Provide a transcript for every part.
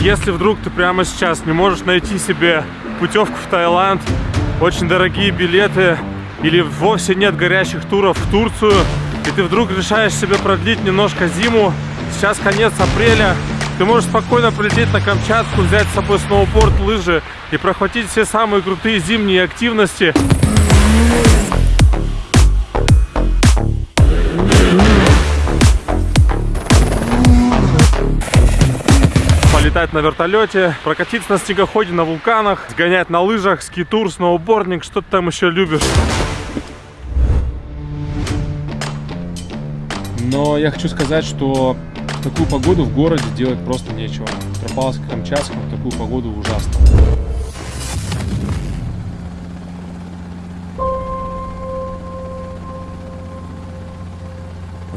Если вдруг ты прямо сейчас не можешь найти себе путевку в Таиланд, очень дорогие билеты или вовсе нет горячих туров в Турцию, и ты вдруг решаешь себе продлить немножко зиму, сейчас конец апреля, ты можешь спокойно полететь на Камчатку, взять с собой сноуборд, лыжи и прохватить все самые крутые зимние активности. Полетать на вертолете, прокатиться на снегоходе, на вулканах, сгонять на лыжах, скитур, сноубординг, что ты там еще любишь. Но я хочу сказать, что такую погоду в городе делать просто нечего. Петропавловск-Камчатском в такую погоду ужасно.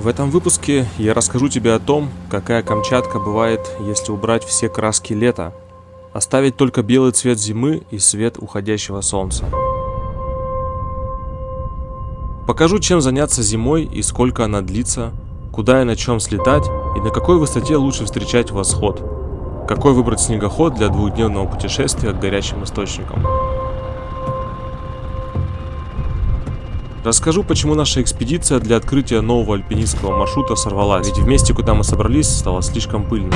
В этом выпуске я расскажу тебе о том, какая Камчатка бывает, если убрать все краски лета, оставить только белый цвет зимы и свет уходящего солнца. Покажу, чем заняться зимой и сколько она длится, куда и на чем слетать и на какой высоте лучше встречать восход, какой выбрать снегоход для двухдневного путешествия к горячим источникам. Расскажу, почему наша экспедиция для открытия нового альпинистского маршрута сорвалась, ведь в месте, куда мы собрались, стало слишком пыльно.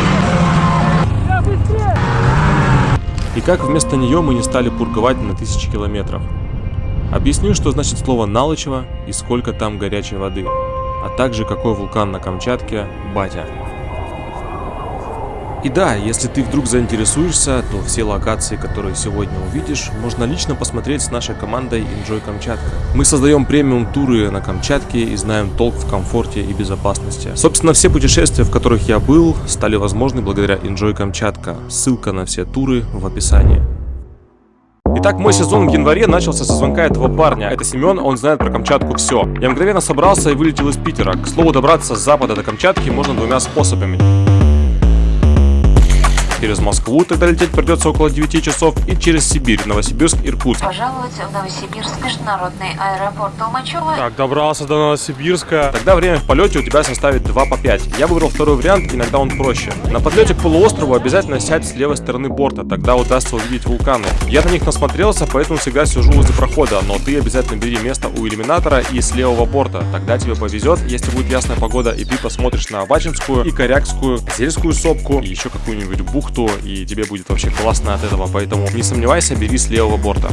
И как вместо нее мы не стали пурговать на тысячи километров. Объясню, что значит слово «Налычево» и сколько там горячей воды, а также какой вулкан на Камчатке – Батя. И да, если ты вдруг заинтересуешься, то все локации, которые сегодня увидишь, можно лично посмотреть с нашей командой Enjoy Камчатка. Мы создаем премиум туры на Камчатке и знаем толк в комфорте и безопасности. Собственно, все путешествия, в которых я был, стали возможны благодаря Enjoy Камчатка. Ссылка на все туры в описании. Итак, мой сезон в январе начался со звонка этого парня. Это Семен, он знает про Камчатку все. Я мгновенно собрался и вылетел из Питера. К слову, добраться с запада до Камчатки можно двумя способами через Москву, тогда лететь придется около 9 часов, и через Сибирь, Новосибирск, Иркутск. Пожаловать в Новосибирск, международный аэропорт Толмачева. Так, добрался до Новосибирска. Тогда время в полете у тебя составит 2 по 5. Я выбрал второй вариант, иногда он проще. На подлете к полуострову обязательно сядь с левой стороны борта, тогда удастся увидеть вулканы. Я на них насмотрелся, поэтому всегда сижу возле прохода, но ты обязательно бери место у иллюминатора и с левого борта. Тогда тебе повезет, если будет ясная погода, и ты посмотришь на Авачинскую и Корякскую, Зельскую сопку, и еще какую-нибудь бухту бухту, и тебе будет вообще классно от этого, поэтому не сомневайся, бери с левого борта.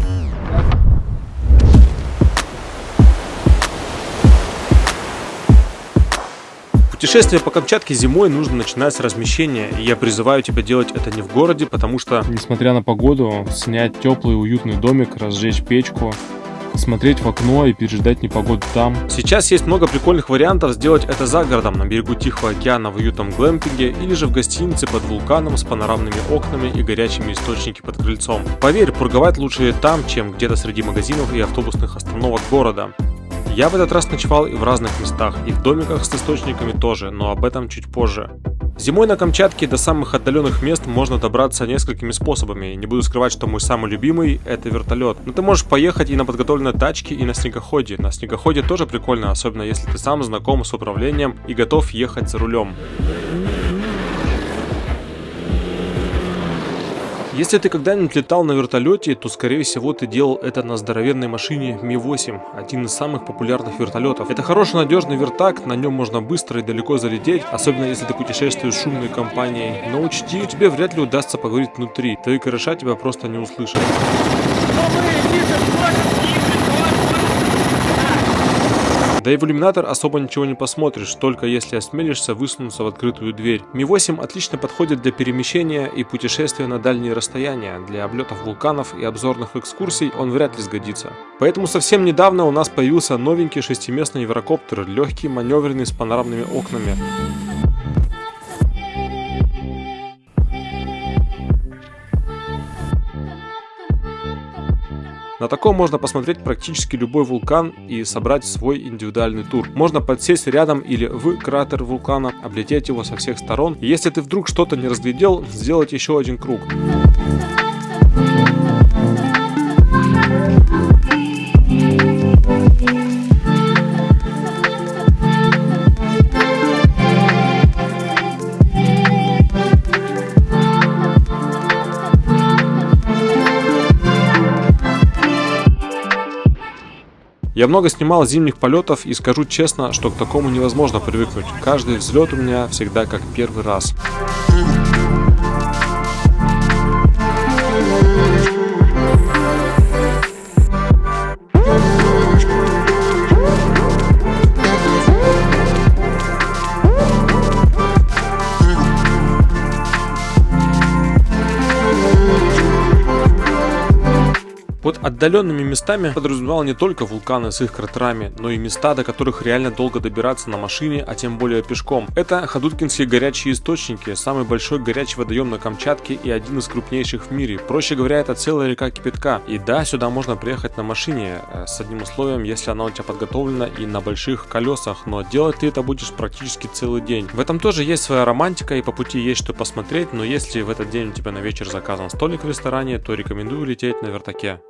Путешествие по Камчатке зимой нужно начинать с размещения, и я призываю тебя делать это не в городе, потому что... Несмотря на погоду, снять теплый уютный домик, разжечь печку, смотреть в окно и переждать непогоду там. Сейчас есть много прикольных вариантов сделать это за городом, на берегу Тихого океана в уютном глэмпинге или же в гостинице под вулканом с панорамными окнами и горячими источники под крыльцом. Поверь, пурговать лучше там, чем где-то среди магазинов и автобусных остановок города. Я в этот раз ночевал и в разных местах, и в домиках с источниками тоже, но об этом чуть позже. Зимой на Камчатке до самых отдаленных мест можно добраться несколькими способами. Не буду скрывать, что мой самый любимый это вертолет. Но ты можешь поехать и на подготовленной тачке, и на снегоходе. На снегоходе тоже прикольно, особенно если ты сам знаком с управлением и готов ехать за рулем. Если ты когда-нибудь летал на вертолете, то скорее всего ты делал это на здоровенной машине Ми-8, один из самых популярных вертолетов. Это хороший надежный вертак, на нем можно быстро и далеко залететь, особенно если ты путешествуешь с шумной компанией. Но учти, тебе вряд ли удастся поговорить внутри, твои кореша тебя просто не услышат. Да и в иллюминатор особо ничего не посмотришь, только если осмелишься высунуться в открытую дверь. Ми-8 отлично подходит для перемещения и путешествия на дальние расстояния. Для облетов вулканов и обзорных экскурсий он вряд ли сгодится. Поэтому совсем недавно у нас появился новенький шестиместный еврокоптер, легкий, маневренный с панорамными окнами. На таком можно посмотреть практически любой вулкан и собрать свой индивидуальный тур. Можно подсесть рядом или в кратер вулкана, облететь его со всех сторон. Если ты вдруг что-то не разглядел, сделать еще один круг. Я много снимал зимних полетов и скажу честно, что к такому невозможно привыкнуть. Каждый взлет у меня всегда как первый раз. Под отдаленными местами подразумевал не только вулканы с их кратерами, но и места, до которых реально долго добираться на машине, а тем более пешком. Это Ходуткинские горячие источники, самый большой горячий водоем на Камчатке и один из крупнейших в мире. Проще говоря, это целая река кипятка. И да, сюда можно приехать на машине, э, с одним условием, если она у тебя подготовлена и на больших колесах, но делать ты это будешь практически целый день. В этом тоже есть своя романтика и по пути есть что посмотреть, но если в этот день у тебя на вечер заказан столик в ресторане, то рекомендую лететь на вертаке.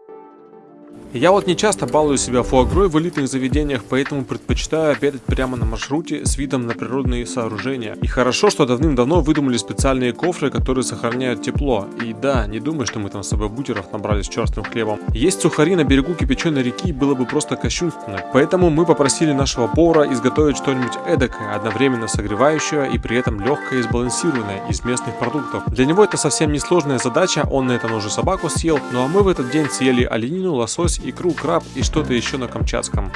Я вот не часто балую себя фуагрой в элитных заведениях, поэтому предпочитаю обедать прямо на маршруте с видом на природные сооружения. И хорошо, что давным-давно выдумали специальные кофры, которые сохраняют тепло. И да, не думай, что мы там с собой бутеров набрали с черствым хлебом. Есть сухари на берегу кипяченой реки было бы просто кощунственно. Поэтому мы попросили нашего повара изготовить что-нибудь эдакое, одновременно согревающее и при этом легкое и сбалансированное из местных продуктов. Для него это совсем несложная задача, он на этом уже собаку съел, ну а мы в этот день съели оленину, лосось икру, краб и что-то еще на камчатском.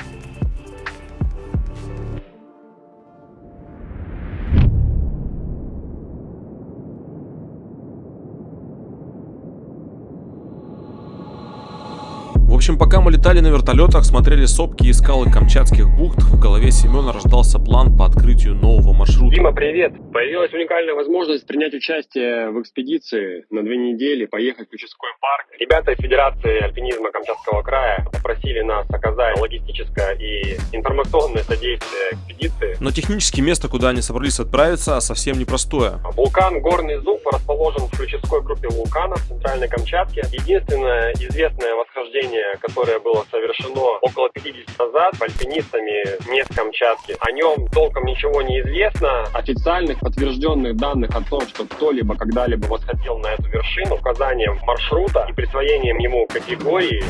Общем, пока мы летали на вертолетах, смотрели сопки и скалы Камчатских бухт, в голове Семена рождался план по открытию нового маршрута. Дима, привет! Появилась уникальная возможность принять участие в экспедиции на две недели, поехать в Ключевской парк. Ребята из Федерации альпинизма Камчатского края попросили нас оказать логистическое и информационное содействие экспедиции. Но технически место, куда они собрались отправиться, совсем непростое. Вулкан Горный Зуб расположен в ключевской группе вулканов в Центральной Камчатке. Единственное известное восхождение, которое было совершено около 50 назад альпинистами мест Камчатки. О нем толком ничего не известно. Официальных подтвержденных данных о том, что кто-либо когда-либо восходил на эту вершину, указанием маршрута и присвоением ему категории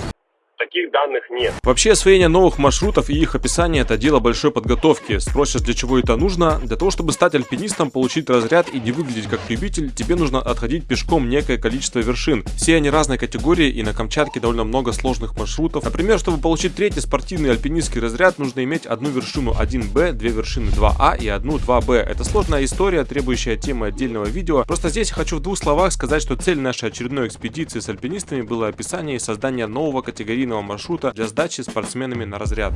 Таких данных нет. Вообще освоение новых маршрутов и их описание это дело большой подготовки. Спросишь, для чего это нужно? Для того, чтобы стать альпинистом, получить разряд и не выглядеть как любитель, тебе нужно отходить пешком некое количество вершин. Все они разной категории и на Камчатке довольно много сложных маршрутов. Например, чтобы получить третий спортивный альпинистский разряд, нужно иметь одну вершину 1Б, две вершины 2А и одну 2Б. Это сложная история, требующая темы отдельного видео. Просто здесь хочу в двух словах сказать, что цель нашей очередной экспедиции с альпинистами было описание и создание нового категории длинного маршрута для сдачи спортсменами на разряд.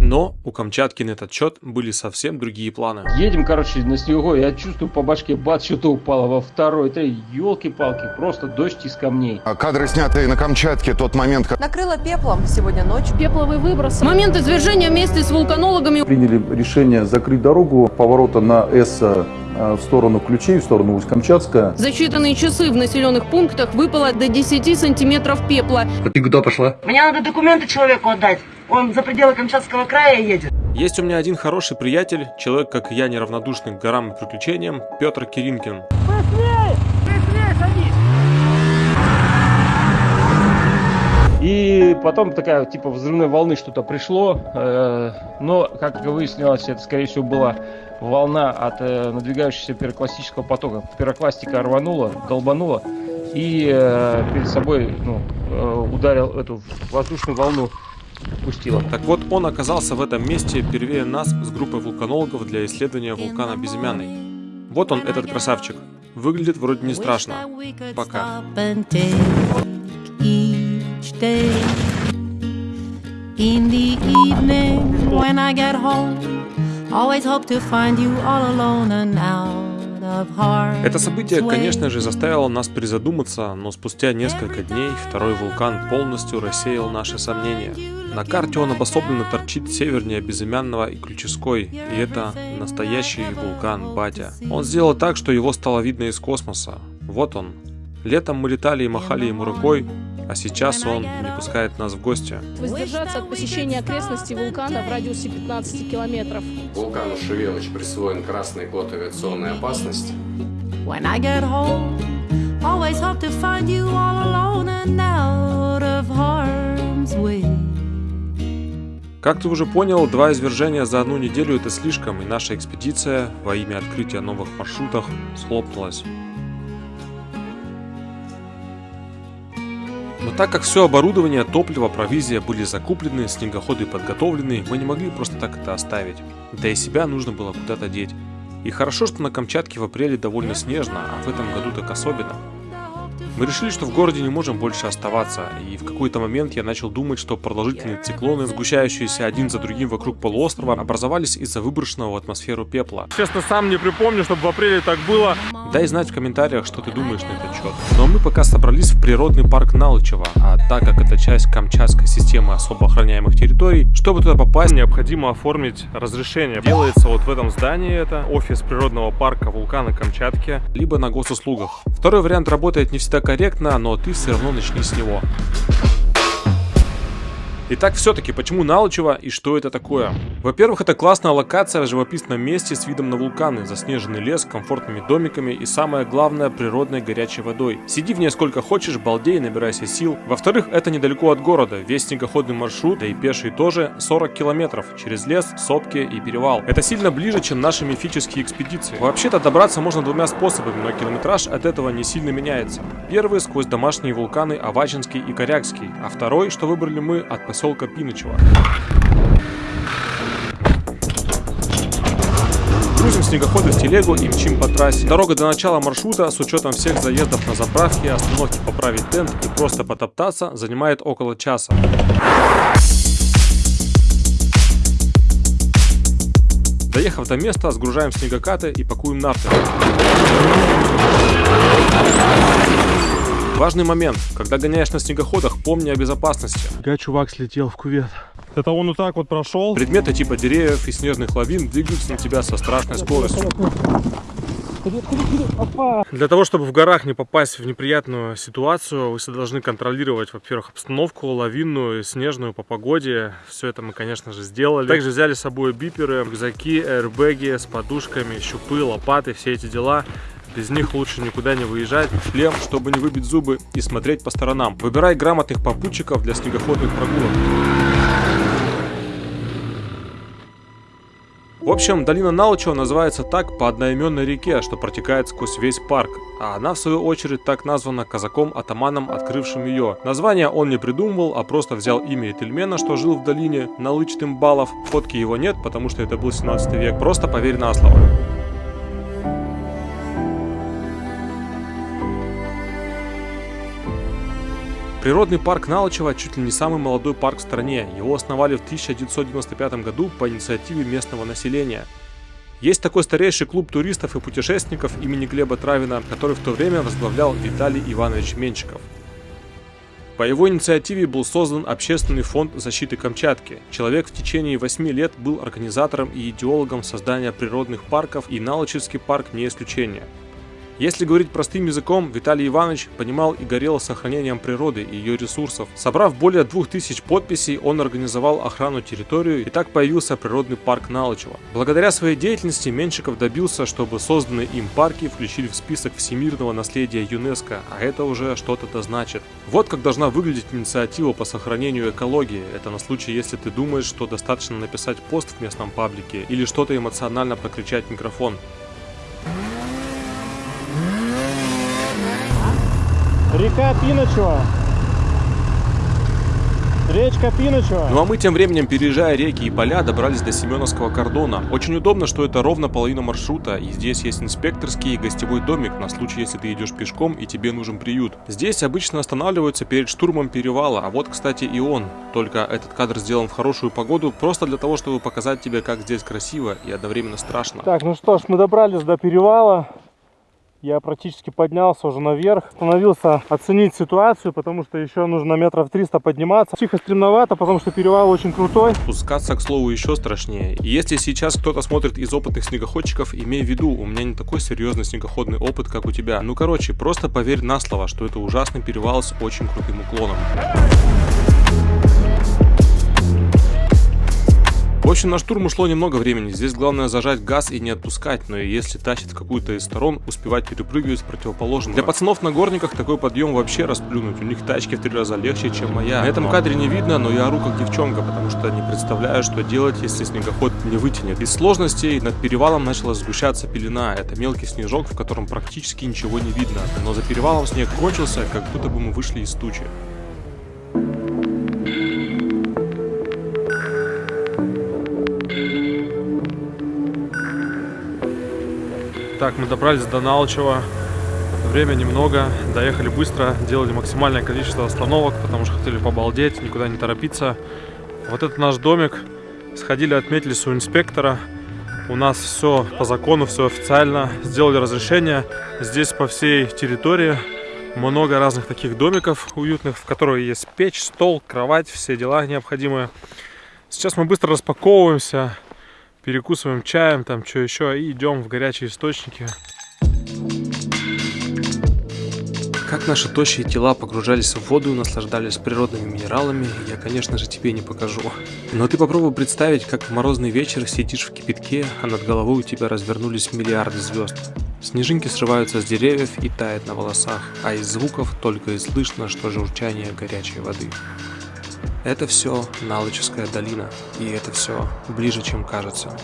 Но у Камчатки на этот счет были совсем другие планы. Едем, короче, на снегу, я чувствую по башке, бац, что-то упало во второй, три, елки-палки, просто дождь из камней. А Кадры, снятые на Камчатке, тот момент, как Накрыло пеплом сегодня ночью. Пепловый выброс. Момент извержения вместе с вулканологами. Приняли решение закрыть дорогу поворота на С в сторону Ключей, в сторону Усть-Камчатска. За считанные часы в населенных пунктах выпало до 10 сантиметров пепла. Мне надо документы человеку отдать. Он за пределы Камчатского края едет. Есть у меня один хороший приятель, человек, как и я, неравнодушный к горам и приключениям, Петр Киринкин. И потом такая, типа, взрывной волны что-то пришло. э, но, как выяснилось, это, скорее всего, была волна от э, надвигающегося пирокластического потока. Пирокластика рванула, долбанула и э, перед собой ну, э, ударил эту воздушную волну пустила. Так вот, он оказался в этом месте первее нас с группой вулканологов для исследования вулкана Безымянный. Вот он, этот красавчик. Выглядит вроде не страшно. Пока. In the evening when I get home, always hope to find you all alone and out. Это событие, конечно же, заставило нас призадуматься, но спустя несколько дней второй вулкан полностью рассеял наши сомнения. На карте он обособленно торчит севернее Безымянного и Ключевской, и это настоящий вулкан Батя. Он сделал так, что его стало видно из космоса. Вот он. Летом мы летали и махали ему рукой, а сейчас он не пускает нас в гости. Воздержаться от посещения окрестностей вулкана в радиусе 15 километров. Вулкану Шевелыч присвоен красный код авиационной опасности. When I get home, always hope to find you all alone and out of harm's way. Как ты уже понял, два извержения за одну неделю это слишком, и наша экспедиция во имя открытия новых маршрутов схлопнулась. Так как все оборудование, топливо, провизия были закуплены, снегоходы подготовлены, мы не могли просто так это оставить. Да и себя нужно было куда-то деть. И хорошо, что на Камчатке в апреле довольно снежно, а в этом году так особенно. Мы решили, что в городе не можем больше оставаться, и в какой-то момент я начал думать, что продолжительные циклоны, сгущающиеся один за другим вокруг полуострова, образовались из-за выброшенного в атмосферу пепла. Честно, сам не припомню, чтобы в апреле так было. Дай знать в комментариях, что ты думаешь на этот счет. Но мы пока собрались в природный парк Налычево, а так как это часть Камчатской системы особо охраняемых территорий, чтобы туда попасть, необходимо оформить разрешение. Делается вот в этом здании, это офис природного парка вулкана Камчатки. Либо на госуслугах. Второй вариант работает не всегда корректно, но ты все равно начни с него. Итак, все-таки, почему Налычево и что это такое? Во-первых, это классная локация в живописном месте с видом на вулканы, заснеженный лес, комфортными домиками и самое главное, природной горячей водой. Сиди в ней сколько хочешь, балдей, набирайся сил. Во-вторых, это недалеко от города, весь снегоходный маршрут, да и пеший тоже, 40 километров, через лес, сопки и перевал. Это сильно ближе, чем наши мифические экспедиции. Вообще-то добраться можно двумя способами, но километраж от этого не сильно меняется. Первый сквозь домашние вулканы Авачинский и Корякский, а второй, что выбрали мы, от поселка Пинычево. Грузим снегоходы в телегу и мчим по трассе. Дорога до начала маршрута с учетом всех заездов на заправке, остановки поправить тент и просто потоптаться занимает около часа. Доехав до места, сгружаем снегокаты и пакуем нарты. Важный момент. Когда гоняешь на снегоходах, помни о безопасности. Я чувак слетел в кувет. Это он вот так вот прошел. Предметы типа деревьев и снежных лавин двигаются на тебя со страшной скоростью. Для того, чтобы в горах не попасть в неприятную ситуацию, вы должны контролировать, во-первых, обстановку лавинную, снежную по погоде. Все это мы, конечно же, сделали. Также взяли с собой биперы, рюкзаки, аэрбэги с подушками, щупы, лопаты, все эти дела. Без них лучше никуда не выезжать. Шлем, чтобы не выбить зубы и смотреть по сторонам. Выбирай грамотных попутчиков для снегоходных прогулок. В общем, долина Налычева называется так по одноименной реке, что протекает сквозь весь парк, а она в свою очередь так названа казаком-атаманом, открывшим ее. Название он не придумывал, а просто взял имя Этельмена, что жил в долине, Налычтым Балов. Фотки его нет, потому что это был 17 век, просто поверь на слово. Природный парк Налычево чуть ли не самый молодой парк в стране. Его основали в 1995 году по инициативе местного населения. Есть такой старейший клуб туристов и путешественников имени Глеба Травина, который в то время возглавлял Виталий Иванович Менчиков. По его инициативе был создан Общественный фонд защиты Камчатки. Человек в течение 8 лет был организатором и идеологом создания природных парков, и Налычевский парк не исключение. Если говорить простым языком, Виталий Иванович понимал и горел сохранением природы и ее ресурсов. Собрав более 2000 подписей, он организовал охрану территории и так появился природный парк Налычево. Благодаря своей деятельности Меншиков добился, чтобы созданные им парки включили в список всемирного наследия ЮНЕСКо, а это уже что-то значит. Вот как должна выглядеть инициатива по сохранению экологии. Это на случай, если ты думаешь, что достаточно написать пост в местном паблике или что-то эмоционально прокричать в микрофон. Река Пиночева. Речка Пиночева. Ну а мы тем временем, переезжая реки и поля, добрались до Семеновского кордона. Очень удобно, что это ровно половина маршрута, и здесь есть инспекторский и гостевой домик на случай, если ты идешь пешком и тебе нужен приют. Здесь обычно останавливаются перед штурмом перевала, а вот, кстати, и он. Только этот кадр сделан в хорошую погоду, просто для того, чтобы показать тебе, как здесь красиво и одновременно страшно. Так, ну что ж, мы добрались до перевала. Я практически поднялся уже наверх. Остановился оценить ситуацию, потому что еще нужно метров 300 подниматься. Тихо стремновато, потому что перевал очень крутой. Спускаться, к слову, еще страшнее. И если сейчас кто-то смотрит из опытных снегоходчиков, имей в виду, у меня не такой серьезный снегоходный опыт, как у тебя. Ну короче, просто поверь на слово, что это ужасный перевал с очень крутым уклоном. В общем, на штурм ушло немного времени. Здесь главное зажать газ и не отпускать, но и если тащит в какую-то из сторон, успевать перепрыгивать с противоположного. Для пацанов на горниках такой подъем вообще расплюнуть. У них тачки в три раза легче, чем моя. На этом кадре не видно, но я ору как девчонка, потому что не представляю, что делать, если снегоход не вытянет. Из сложностей над перевалом начала сгущаться пелена. Это мелкий снежок, в котором практически ничего не видно. Но за перевалом снег кончился, как будто бы мы вышли из тучи. Так, мы добрались до Налчева. Время немного, доехали быстро, делали максимальное количество остановок, потому что хотели побалдеть, никуда не торопиться. Вот это наш домик. Сходили, отметились у инспектора. У нас все по закону, все официально. Сделали разрешение. Здесь по всей территории много разных таких домиков уютных, в которых есть печь, стол, кровать, все дела необходимые. Сейчас мы быстро распаковываемся, перекусываем чаем, там что еще, и идем в горячие источники. Как наши тощие тела погружались в воду и наслаждались природными минералами, я, конечно же, тебе не покажу. Но ты попробуй представить, как в морозный вечер сидишь в кипятке, а над головой у тебя развернулись миллиарды звезд. Снежинки срываются с деревьев и тают на волосах, а из звуков только и слышно, что журчание горячей воды. Это все Налыческая долина, и это все ближе, чем кажется.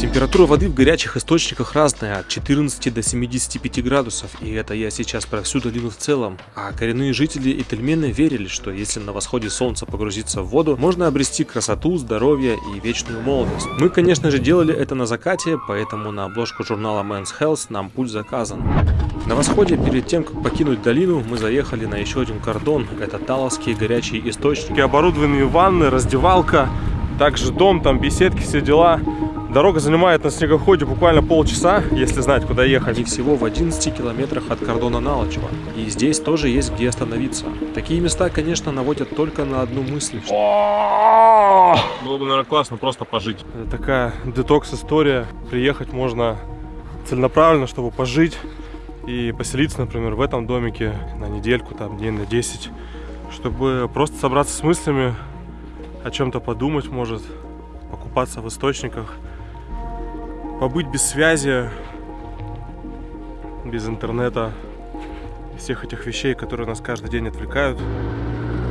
Температура воды в горячих источниках разная, от 14 до 75 градусов, и это я сейчас про всю долину в целом. А коренные жители Этельмены верили, что если на восходе солнца погрузиться в воду, можно обрести красоту, здоровье и вечную молодость. Мы, конечно же, делали это на закате, поэтому на обложку журнала Men's Health нам путь заказан. На восходе, перед тем, как покинуть долину, мы заехали на еще один кордон. Это Таловские горячие источники. Оборудованные ванны, раздевалка, также дом, там беседки, все дела. Дорога занимает на снегоходе буквально полчаса, если знать, куда ехать. И всего в 11 километрах от кордона Налочева. И здесь тоже есть где остановиться. Такие места, конечно, наводят только на одну мысль. Было бы, наверное, классно просто пожить. Это такая детокс-история. Приехать можно целенаправленно, чтобы пожить и поселиться, например, в этом домике на недельку, там, дней на 10, чтобы просто собраться с мыслями, о чем-то подумать, может, покупаться в источниках, побыть без связи, без интернета, всех этих вещей, которые нас каждый день отвлекают.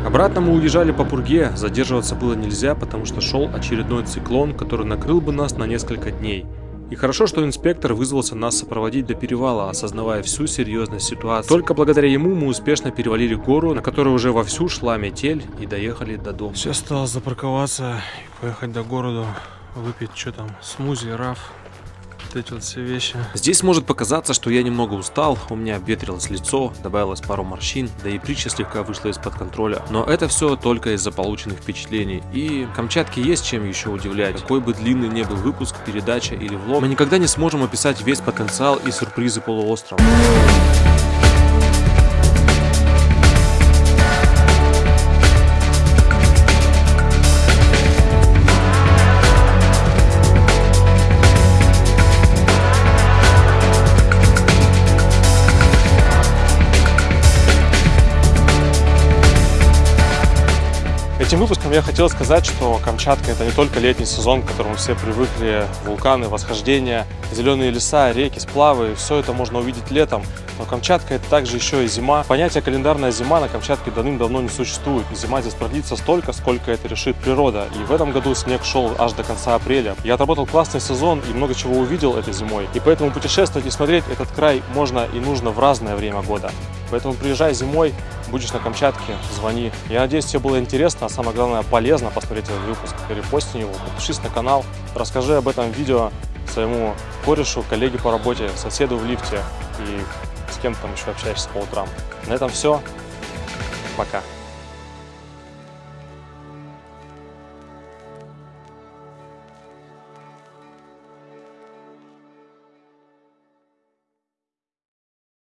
Обратно мы уезжали по пурге, задерживаться было нельзя, потому что шел очередной циклон, который накрыл бы нас на несколько дней. И хорошо, что инспектор вызвался нас сопроводить до перевала, осознавая всю серьезность ситуации. Только благодаря ему мы успешно перевалили гору, на которой уже вовсю шла метель, и доехали до дома. Сейчас осталось запарковаться и поехать до города, выпить что там, смузи, раф вот эти вот все вещи. Здесь может показаться, что я немного устал, у меня обветрилось лицо, добавилось пару морщин, да и притча слегка вышла из-под контроля. Но это все только из-за полученных впечатлений. И Камчатке есть чем еще удивлять. Какой бы длинный не был выпуск, передача или влог, мы никогда не сможем описать весь потенциал и сюрпризы полуострова. Выпуском я хотел сказать, что Камчатка это не только летний сезон, к которому все привыкли, вулканы, восхождения, зеленые леса, реки, сплавы, все это можно увидеть летом. Но Камчатка это также еще и зима. Понятие календарная зима на Камчатке давным-давно не существует. Зима здесь продлится столько, сколько это решит природа. И в этом году снег шел аж до конца апреля. Я отработал классный сезон и много чего увидел этой зимой. И поэтому путешествовать и смотреть этот край можно и нужно в разное время года. Поэтому приезжай зимой, будешь на Камчатке, звони. Я надеюсь, тебе было интересно, а самое главное полезно посмотреть этот выпуск. Репости его, подпишись на канал, расскажи об этом видео своему корешу, коллеге по работе, соседу в лифте и с кем там еще общаешься по утрам. На этом все. Пока.